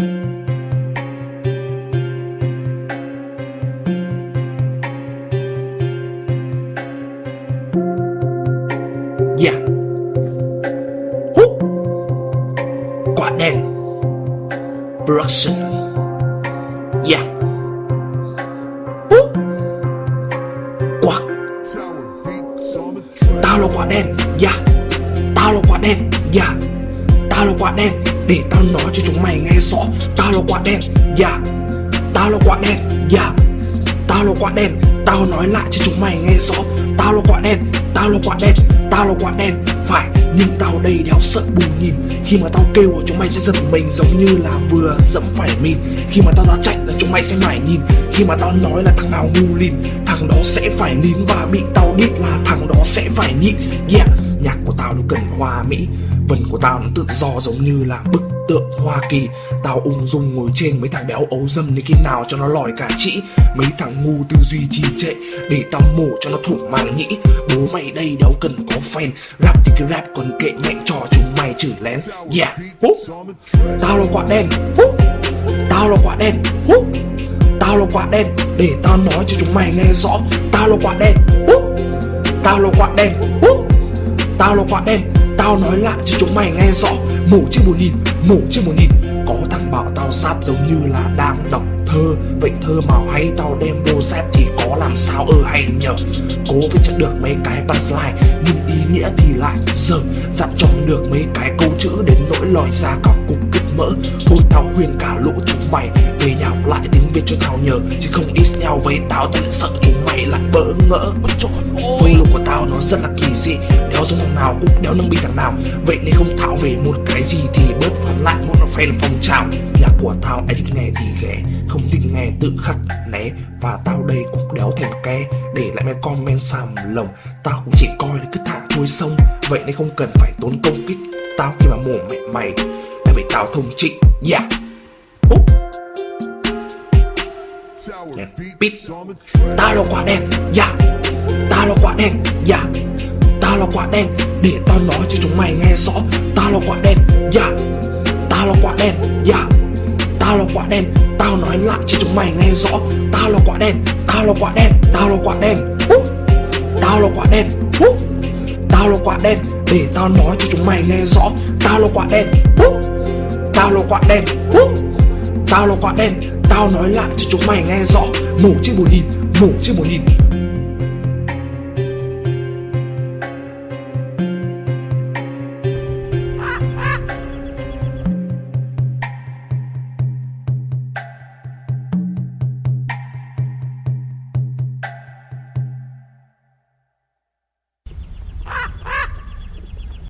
Dạ yeah. Hú. Quả đen Production Dạ yeah. Hú. Quả Tao là quả đen Dạ yeah. Tao là quả đen Dạ yeah. Tao là quả đen, Để tao nói cho chúng mày nghe rõ. Tao là quả đen, Yeah. Tao là quả đen, Yeah. Tao là quả đen, Tao nói lại cho chúng mày nghe rõ. Tao là quả đen, Tao là quả đen, Tao là quả đen. Phải, Nhưng tao đây đéo sợ bù nhìn. Khi mà tao kêu chúng mày sẽ giật mình Giống như là vừa dẫm phải mình. Khi mà tao ra chạy là chúng mày sẽ mải nhìn. Khi mà tao nói là thằng nào ngu lìn, Thằng đó sẽ phải nín Và bị tao đít là thằng đó sẽ phải nhịn. Yeah của tao nó cần hoa mỹ. Vần của tao nó tự do giống như là bức tượng Hoa Kỳ. Tao ung dung ngồi trên mấy thằng béo ấu dâm Đến khi nào cho nó lòi cả chỉ. Mấy thằng ngu tư duy trì trệ, Để tao mổ cho nó thủng màng nhĩ. Bố mày đây đéo cần có fan. Rap thì cái rap, còn kệ mẹ trò chúng mày chửi lén. Yeah. Hú. Tao là quả đen. Hú. Tao là quả đen. Hú. Tao là quả đen, Để tao nói cho chúng mày nghe rõ. Tao là quả đen. Hú. Tao là quả đen. Hú. Tao là quả đen Tao nói lại cho chúng mày nghe rõ. Mổ trên một nghìn, mổ trên một nghìn Có thằng bảo tao sáp giống như là đang đọc thơ. Vậy thơ màu hay tao đem vô dép thì có làm sao ơ hay nhờ. Cố với chắc được mấy cái punchline Nhưng ý nghĩa thì lại giờ Dặn cho được mấy cái câu chữ đến nỗi lòi ra cả cục kích mỡ. Thôi tao khuyên cả lũ chúng mày Về nhà học lại thì biết cho tao nhờ, Chứ không ít nhau với tao. Tao lại sợ chúng mày lại bỡ ngỡ. Ôi trời ơi. Flow của tao nó rất là kỳ dị. Đéo giống thằng nào cũng đéo nâng bị thằng nào. Vậy nên không thảo về một cái gì thì bớt phản lại. Một nó fan phong trào, nhà của tao ai thích nghe thì ghé. Không thích nghe tự khắc né. Và tao đây cũng đéo thèm ke. Để lại mấy comment xàm lồng. Tao cũng chỉ coi là cứ thả trôi sông Vậy nên không cần phải tốn công kích Tao khi mà mồm mẹ mày. Đã bị tao thông trị Yeah. Oh Đèn Pít Tao là quả đen Yeah Tao là quả đen Yeah Tao là quả đen Để tao nói cho chúng mày nghe rõ Tao là quả đen Yeah Tao là quả đen Yeah Tao là quả đen Tao nói lại cho chúng mày nghe rõ Tao là quả đen Tao là quả đen Tao là quả đen Hú. Tao là quả đen Hú. Tao là quả đen Để tao nói cho chúng mày nghe rõ Tao là quả đen Hú. Tao là quả đen Hú. Tao là quả đen Tao nói lại cho chúng mày nghe rõ. Mổ chiếc một nghìn Mổ chiếc một nghìn